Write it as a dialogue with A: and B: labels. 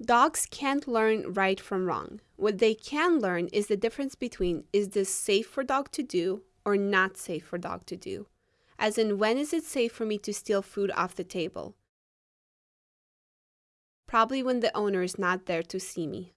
A: Dogs can't learn right from wrong. What they can learn is the difference between is this safe for dog to do or not safe for dog to do. As in, when is it safe for me to steal food off the table? Probably when the owner is not there to see me.